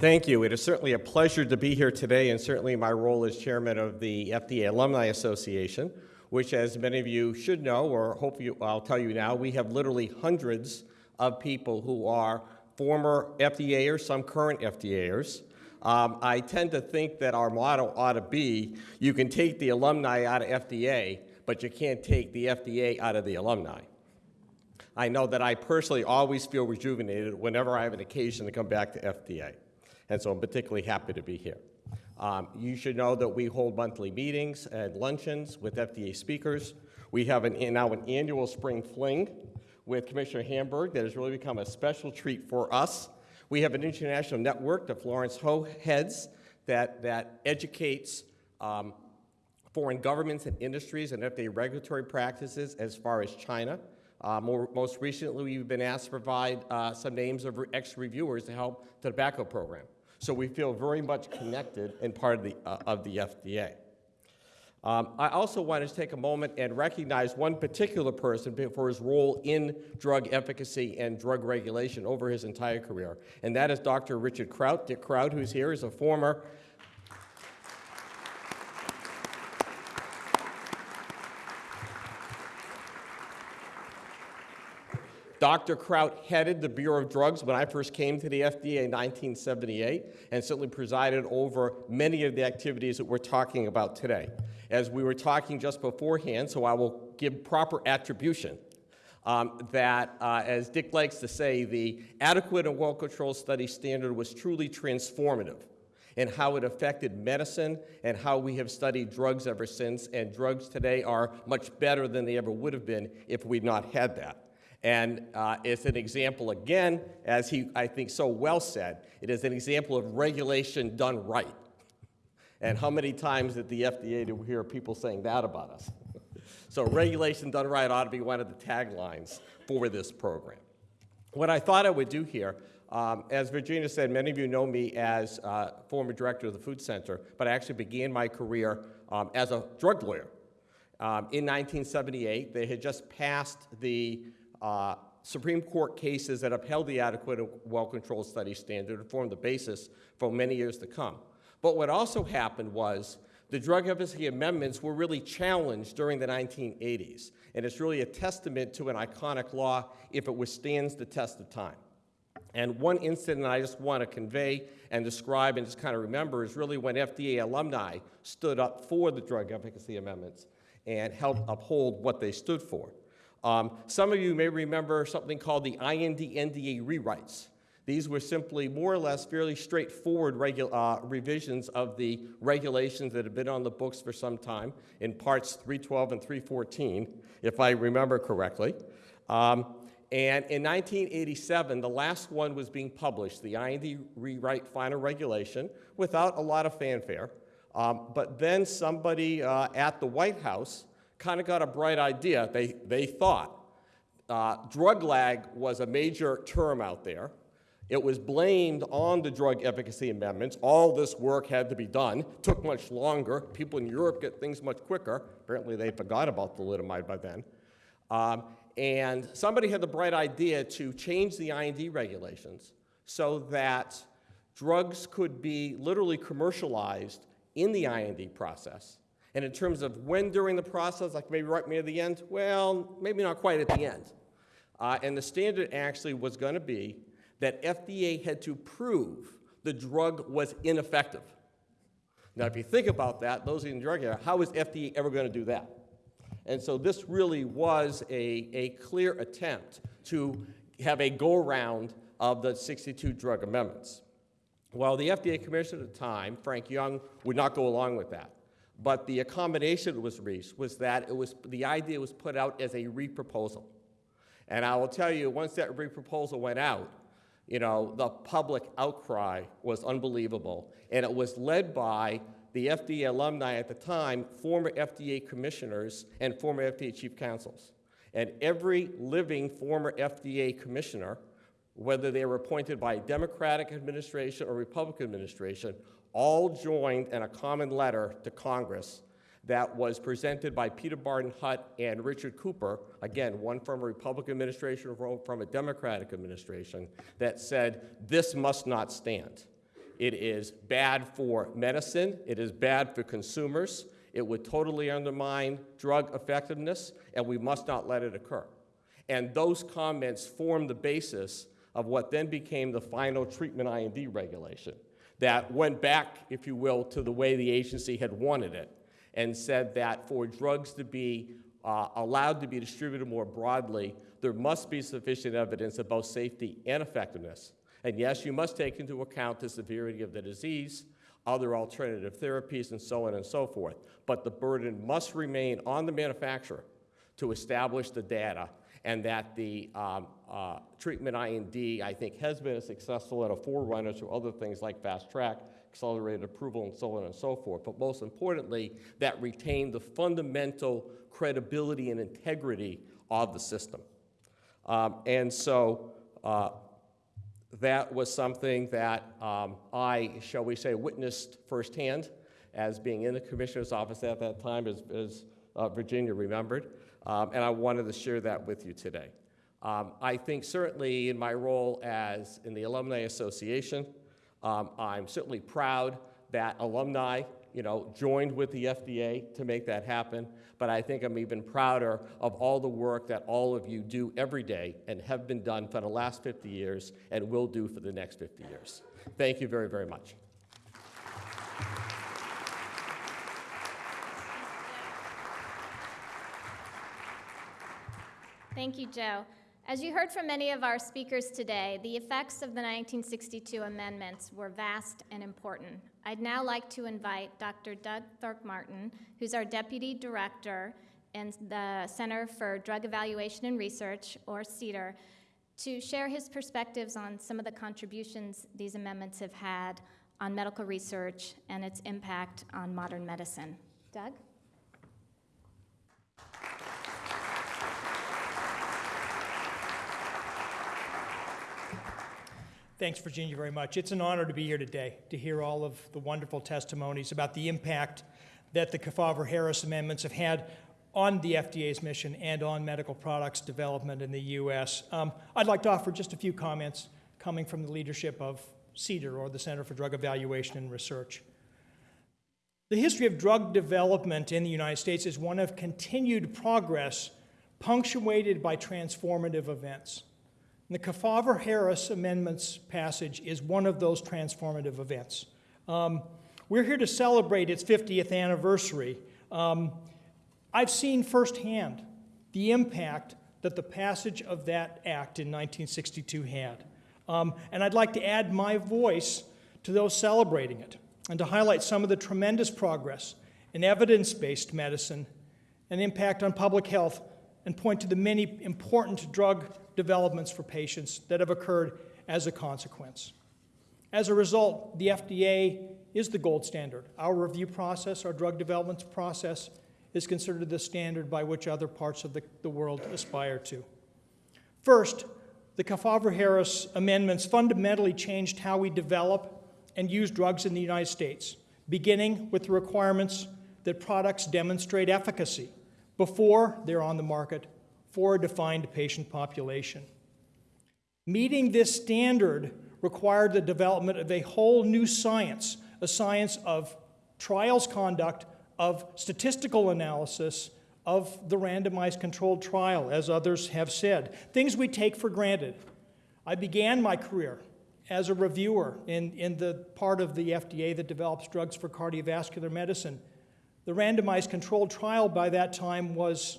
Thank you. It is certainly a pleasure to be here today, and certainly my role as chairman of the FDA Alumni Association, which, as many of you should know, or hope you, I'll tell you now, we have literally hundreds of people who are former FDAers, some current FDAers. Um, I tend to think that our motto ought to be you can take the alumni out of FDA, but you can't take the FDA out of the alumni. I know that I personally always feel rejuvenated whenever I have an occasion to come back to FDA. And so I'm particularly happy to be here. Um, you should know that we hold monthly meetings and luncheons with FDA speakers. We have an, now an annual spring fling with Commissioner Hamburg that has really become a special treat for us. We have an international network that Florence Ho heads that, that educates um, foreign governments and industries and FDA regulatory practices as far as China. Uh, more, most recently, we've been asked to provide uh, some names of ex-reviewers to help the tobacco program. So we feel very much connected and part of the, uh, of the FDA. Um, I also wanted to take a moment and recognize one particular person for his role in drug efficacy and drug regulation over his entire career, and that is Dr. Richard Crout. Dick Crout, who's here, is a former Dr. Crout headed the Bureau of Drugs when I first came to the FDA in 1978 and certainly presided over many of the activities that we're talking about today. As we were talking just beforehand, so I will give proper attribution, um, that, uh, as Dick likes to say, the adequate and well-controlled study standard was truly transformative in how it affected medicine and how we have studied drugs ever since, and drugs today are much better than they ever would have been if we'd not had that. And uh, it's an example, again, as he, I think, so well said, it is an example of regulation done right. And how many times at the FDA do we hear people saying that about us? so regulation done right ought to be one of the taglines for this program. What I thought I would do here, um, as Virginia said, many of you know me as uh, former director of the Food Center, but I actually began my career um, as a drug lawyer. Um, in 1978, they had just passed the uh, Supreme Court cases that upheld the adequate well-controlled study standard and formed the basis for many years to come. But what also happened was the drug efficacy amendments were really challenged during the 1980s, and it's really a testament to an iconic law if it withstands the test of time. And one incident I just want to convey and describe and just kind of remember is really when FDA alumni stood up for the drug efficacy amendments and helped uphold what they stood for. Um, some of you may remember something called the IND NDA rewrites. These were simply more or less fairly straightforward uh, revisions of the regulations that had been on the books for some time in parts 312 and 314, if I remember correctly. Um, and in 1987, the last one was being published, the IND rewrite final regulation, without a lot of fanfare. Um, but then somebody uh, at the White House kind of got a bright idea. They, they thought uh, drug lag was a major term out there. It was blamed on the drug efficacy amendments. All this work had to be done, took much longer. People in Europe get things much quicker. Apparently, they forgot about thalidomide by then. Um, and somebody had the bright idea to change the IND regulations so that drugs could be literally commercialized in the IND process. And in terms of when during the process, like maybe right near the end, well, maybe not quite at the end. Uh, and the standard actually was going to be that FDA had to prove the drug was ineffective. Now, if you think about that, those in the drug area, how is FDA ever going to do that? And so this really was a, a clear attempt to have a go-around of the 62 drug amendments. Well, the FDA commissioner at the time, Frank Young, would not go along with that. But the accommodation that was reached was that it was, the idea was put out as a re-proposal. And I will tell you, once that re-proposal went out, you know, the public outcry was unbelievable. And it was led by the FDA alumni at the time, former FDA commissioners, and former FDA chief counsels. And every living former FDA commissioner, whether they were appointed by a Democratic administration or Republican administration, all joined in a common letter to Congress that was presented by Peter Barton Hutt and Richard Cooper, again, one from a Republican administration, one from a Democratic administration, that said, this must not stand. It is bad for medicine, it is bad for consumers, it would totally undermine drug effectiveness, and we must not let it occur. And those comments formed the basis of what then became the final treatment IND regulation that went back, if you will, to the way the agency had wanted it and said that for drugs to be uh, allowed to be distributed more broadly, there must be sufficient evidence of both safety and effectiveness. And yes, you must take into account the severity of the disease, other alternative therapies, and so on and so forth. But the burden must remain on the manufacturer to establish the data, and that the um, uh, treatment IND, I think, has been a successful at a forerunner to other things like fast track, accelerated approval, and so on and so forth. But most importantly, that retained the fundamental credibility and integrity of the system. Um, and so uh, that was something that um, I, shall we say, witnessed firsthand as being in the commissioner's office at that time, as, as uh, Virginia remembered. Um, and I wanted to share that with you today. Um, I think certainly in my role as in the Alumni Association, um, I'm certainly proud that alumni, you know, joined with the FDA to make that happen. But I think I'm even prouder of all the work that all of you do every day and have been done for the last 50 years and will do for the next 50 years. Thank you very, very much. Thank you, Joe. As you heard from many of our speakers today, the effects of the 1962 amendments were vast and important. I'd now like to invite Dr. Doug Throckmorton, who's our Deputy Director in the Center for Drug Evaluation and Research, or CDER, to share his perspectives on some of the contributions these amendments have had on medical research and its impact on modern medicine. Doug? Thanks, Virginia, very much. It's an honor to be here today to hear all of the wonderful testimonies about the impact that the Kefauver-Harris amendments have had on the FDA's mission and on medical products development in the U.S. Um, I'd like to offer just a few comments coming from the leadership of CDER, or the Center for Drug Evaluation and Research. The history of drug development in the United States is one of continued progress punctuated by transformative events. And the Kefauver-Harris Amendments passage is one of those transformative events. Um, we're here to celebrate its 50th anniversary. Um, I've seen firsthand the impact that the passage of that act in 1962 had. Um, and I'd like to add my voice to those celebrating it and to highlight some of the tremendous progress in evidence based medicine and impact on public health and point to the many important drug developments for patients that have occurred as a consequence. As a result, the FDA is the gold standard. Our review process, our drug development process, is considered the standard by which other parts of the, the world aspire to. First, the Kefauver-Harris amendments fundamentally changed how we develop and use drugs in the United States, beginning with the requirements that products demonstrate efficacy before they're on the market for a defined patient population. Meeting this standard required the development of a whole new science, a science of trials conduct, of statistical analysis, of the randomized controlled trial, as others have said. Things we take for granted. I began my career as a reviewer in, in the part of the FDA that develops drugs for cardiovascular medicine. The randomized controlled trial by that time was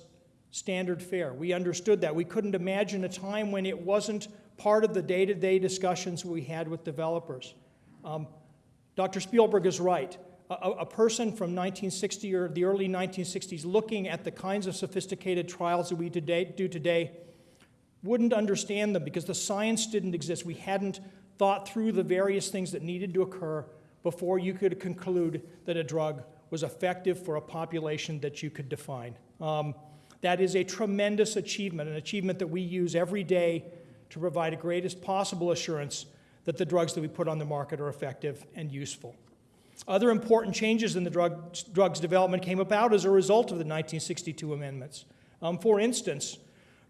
standard fare. We understood that. We couldn't imagine a time when it wasn't part of the day to day discussions we had with developers. Um, Dr. Spielberg is right. A, a, person from 1960 or the early 1960s looking at the kinds of sophisticated trials that we today, do today wouldn't understand them because the science didn't exist. We hadn't thought through the various things that needed to occur before you could conclude that a drug was effective for a population that you could define. Um, that is a tremendous achievement, an achievement that we use every day to provide the greatest possible assurance that the drugs that we put on the market are effective and useful. Other important changes in the drug, drugs development came about as a result of the 1962 amendments. Um, for instance,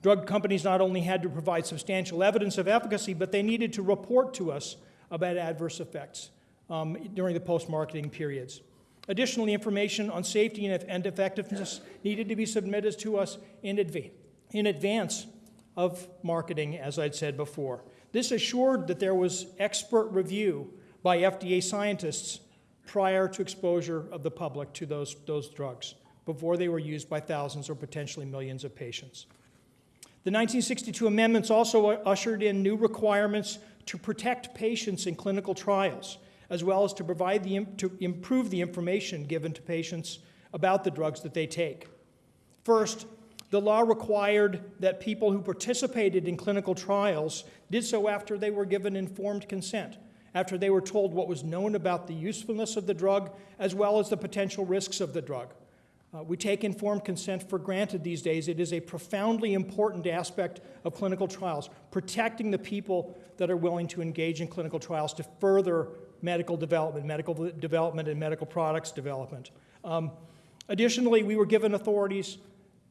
drug companies not only had to provide substantial evidence of efficacy, but they needed to report to us about adverse effects um, during the post marketing periods. Additionally, information on safety and effectiveness needed to be submitted to us in, in advance of marketing, as I'd said before. This assured that there was expert review by FDA scientists prior to exposure of the public to those, those drugs, before they were used by thousands or potentially millions of patients. The 1962 amendments also ushered in new requirements to protect patients in clinical trials, as well as to provide the, to improve the information given to patients about the drugs that they take. First, the law required that people who participated in clinical trials did so after they were given informed consent, after they were told what was known about the usefulness of the drug as well as the potential risks of the drug. Uh, we take informed consent for granted these days. It is a profoundly important aspect of clinical trials, protecting the people that are willing to engage in clinical trials to further medical development, medical development, and medical products development. Um, additionally, we were given authorities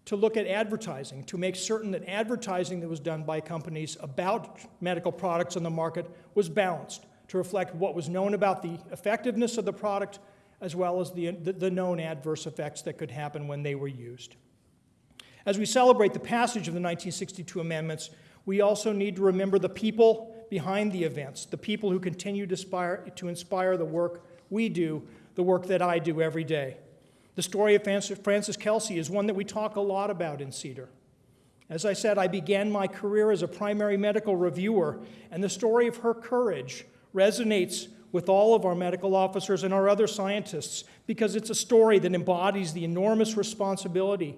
to look at advertising, to make certain that advertising that was done by companies about medical products on the market was balanced to reflect what was known about the effectiveness of the product as well as the, the, the known adverse effects that could happen when they were used. As we celebrate the passage of the 1962 amendments, we also need to remember the people behind the events, the people who continue to inspire, to inspire the work we do, the work that I do every day. The story of Frances Kelsey is one that we talk a lot about in CDER. As I said, I began my career as a primary medical reviewer, and the story of her courage resonates with all of our medical officers and our other scientists because it's a story that embodies the enormous responsibility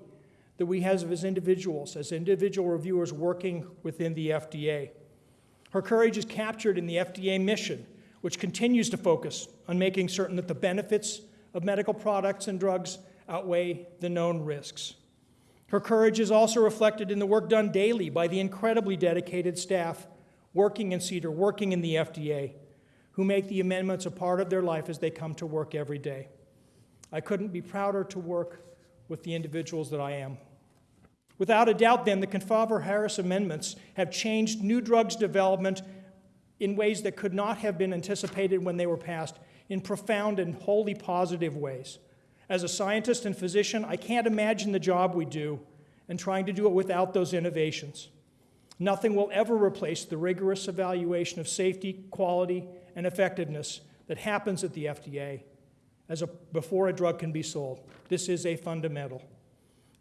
that we have as individuals, as individual reviewers working within the FDA. Her courage is captured in the FDA mission, which continues to focus on making certain that the benefits of medical products and drugs outweigh the known risks. Her courage is also reflected in the work done daily by the incredibly dedicated staff working in CDER, working in the FDA, who make the amendments a part of their life as they come to work every day. I couldn't be prouder to work with the individuals that I am. Without a doubt, then, the Kefauver-Harris amendments have changed new drugs development in ways that could not have been anticipated when they were passed in profound and wholly positive ways. As a scientist and physician, I can't imagine the job we do and trying to do it without those innovations. Nothing will ever replace the rigorous evaluation of safety, quality, and effectiveness that happens at the FDA as a, before a drug can be sold. This is a fundamental.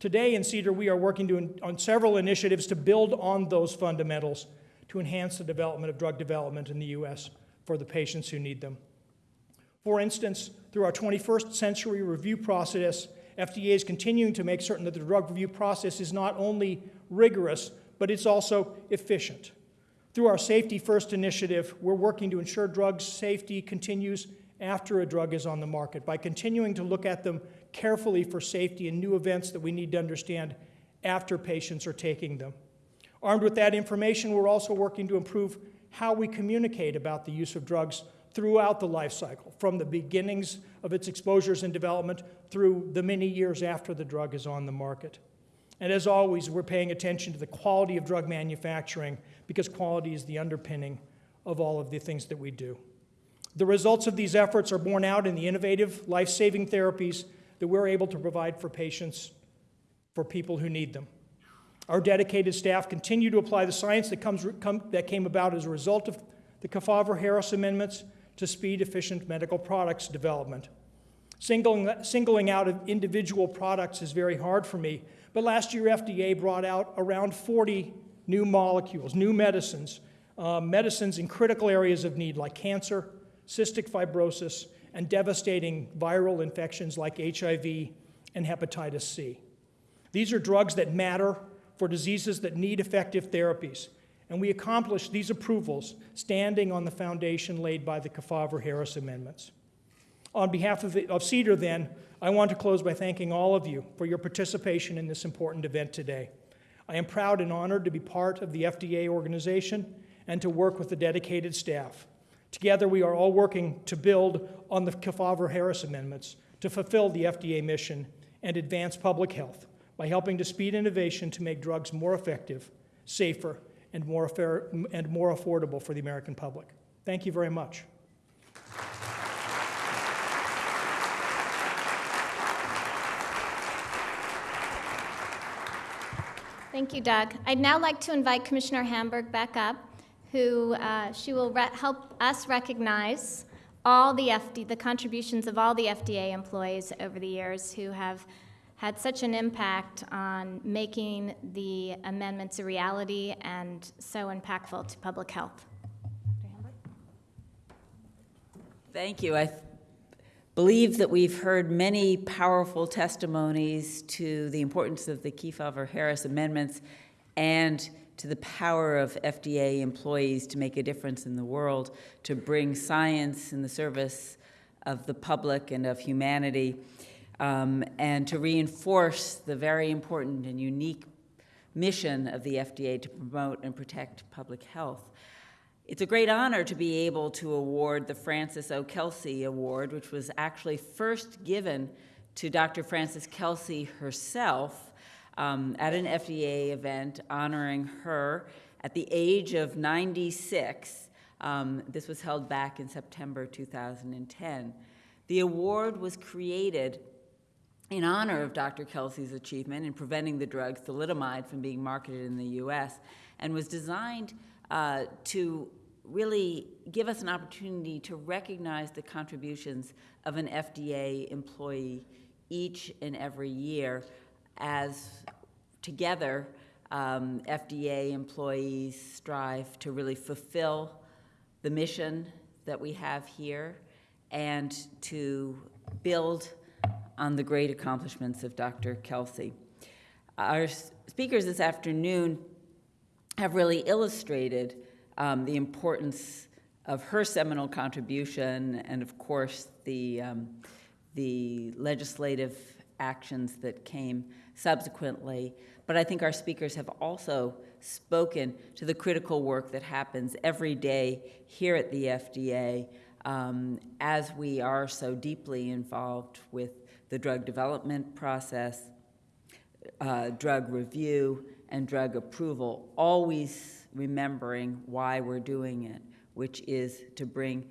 Today in CDER, we are working to, on several initiatives to build on those fundamentals to enhance the development of drug development in the U.S. for the patients who need them. For instance, through our 21st century review process, FDA is continuing to make certain that the drug review process is not only rigorous, but it's also efficient. Through our Safety First initiative, we're working to ensure drug safety continues after a drug is on the market by continuing to look at them carefully for safety and new events that we need to understand after patients are taking them. Armed with that information, we're also working to improve how we communicate about the use of drugs throughout the life cycle, from the beginnings of its exposures and development through the many years after the drug is on the market. And as always, we're paying attention to the quality of drug manufacturing because quality is the underpinning of all of the things that we do. The results of these efforts are borne out in the innovative, life saving therapies that we're able to provide for patients, for people who need them. Our dedicated staff continue to apply the science that, comes, come, that came about as a result of the Kefauver Harris amendments to speed efficient medical products development. Singling, singling out of individual products is very hard for me, but last year FDA brought out around 40 new molecules, new medicines, uh, medicines in critical areas of need like cancer, cystic fibrosis, and devastating viral infections like HIV and hepatitis C. These are drugs that matter for diseases that need effective therapies, and we accomplished these approvals standing on the foundation laid by the Kefauver-Harris amendments. On behalf of, of CDER, then, I want to close by thanking all of you for your participation in this important event today. I am proud and honored to be part of the FDA organization and to work with the dedicated staff. Together, we are all working to build on the Kefauver-Harris amendments to fulfill the FDA mission and advance public health by helping to speed innovation to make drugs more effective, safer, and more, and more affordable for the American public. Thank you very much. Thank you, Doug. I'd now like to invite Commissioner Hamburg back up, who uh, she will help us recognize all the FD, the contributions of all the FDA employees over the years who have had such an impact on making the amendments a reality and so impactful to public health. Thank you. I believe that we've heard many powerful testimonies to the importance of the Kefauver-Harris amendments and to the power of FDA employees to make a difference in the world, to bring science in the service of the public and of humanity, um, and to reinforce the very important and unique mission of the FDA to promote and protect public health. It's a great honor to be able to award the Frances O. Kelsey Award, which was actually first given to Dr. Frances Kelsey herself um, at an FDA event honoring her at the age of 96. Um, this was held back in September 2010. The award was created in honor of Dr. Kelsey's achievement in preventing the drug thalidomide from being marketed in the US and was designed uh, to really give us an opportunity to recognize the contributions of an FDA employee each and every year as together um, FDA employees strive to really fulfill the mission that we have here and to build on the great accomplishments of Dr. Kelsey. Our speakers this afternoon have really illustrated um, the importance of her seminal contribution and, of course, the, um, the legislative actions that came subsequently. But I think our speakers have also spoken to the critical work that happens every day here at the FDA um, as we are so deeply involved with the drug development process, uh, drug review, and drug approval, always remembering why we're doing it, which is to bring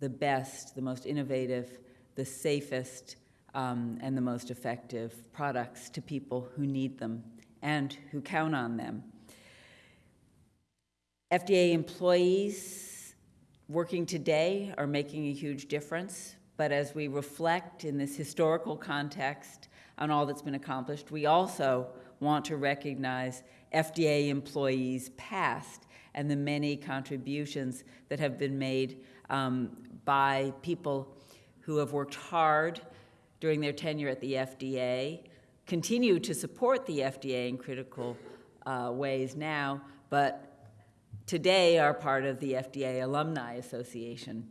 the best, the most innovative, the safest, um, and the most effective products to people who need them and who count on them. FDA employees working today are making a huge difference but as we reflect in this historical context on all that's been accomplished, we also want to recognize FDA employees past and the many contributions that have been made um, by people who have worked hard during their tenure at the FDA, continue to support the FDA in critical uh, ways now, but today are part of the FDA Alumni Association.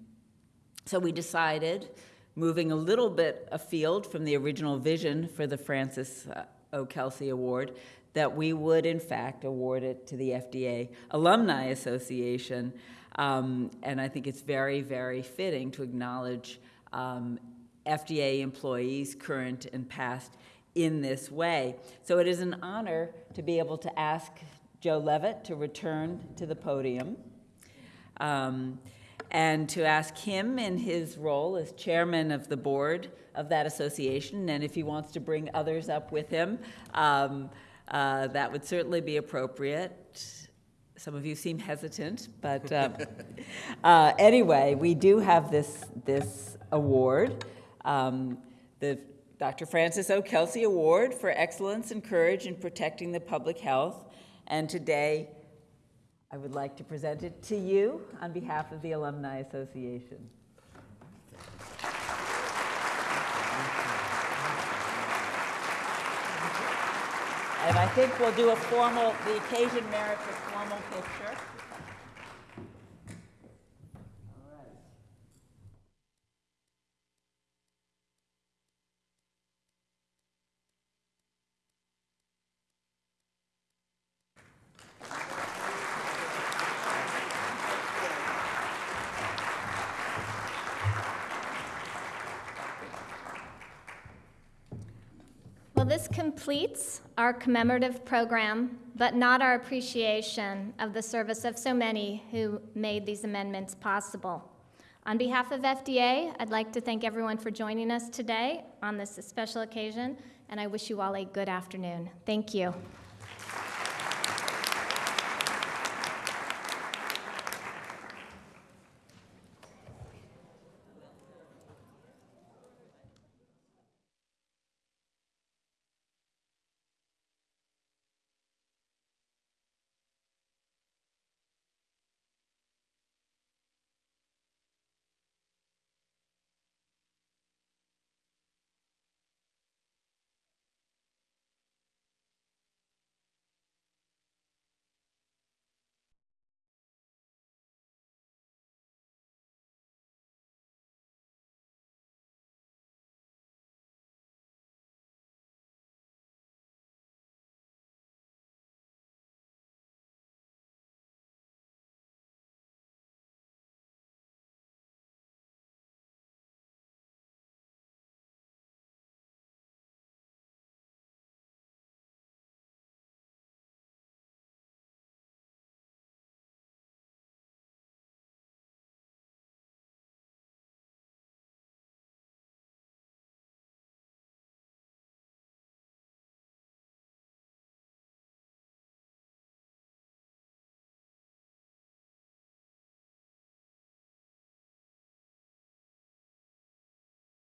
So we decided, moving a little bit afield from the original vision for the Frances uh, O. Award, that we would, in fact, award it to the FDA Alumni Association. Um, and I think it's very, very fitting to acknowledge um, FDA employees, current and past, in this way. So it is an honor to be able to ask Joe Levitt to return to the podium um, and to ask him in his role as chairman of the board of that association, and if he wants to bring others up with him, um, uh, that would certainly be appropriate. Some of you seem hesitant, but um, uh, anyway, we do have this, this award, um, the Dr. Frances O. Kelsey Award for Excellence and Courage in Protecting the Public Health. And today, I would like to present it to you on behalf of the Alumni Association. And I think we'll do a formal, the occasion merits a formal picture. Well, this completes our commemorative program, but not our appreciation of the service of so many who made these amendments possible. On behalf of FDA, I'd like to thank everyone for joining us today on this special occasion, and I wish you all a good afternoon. Thank you.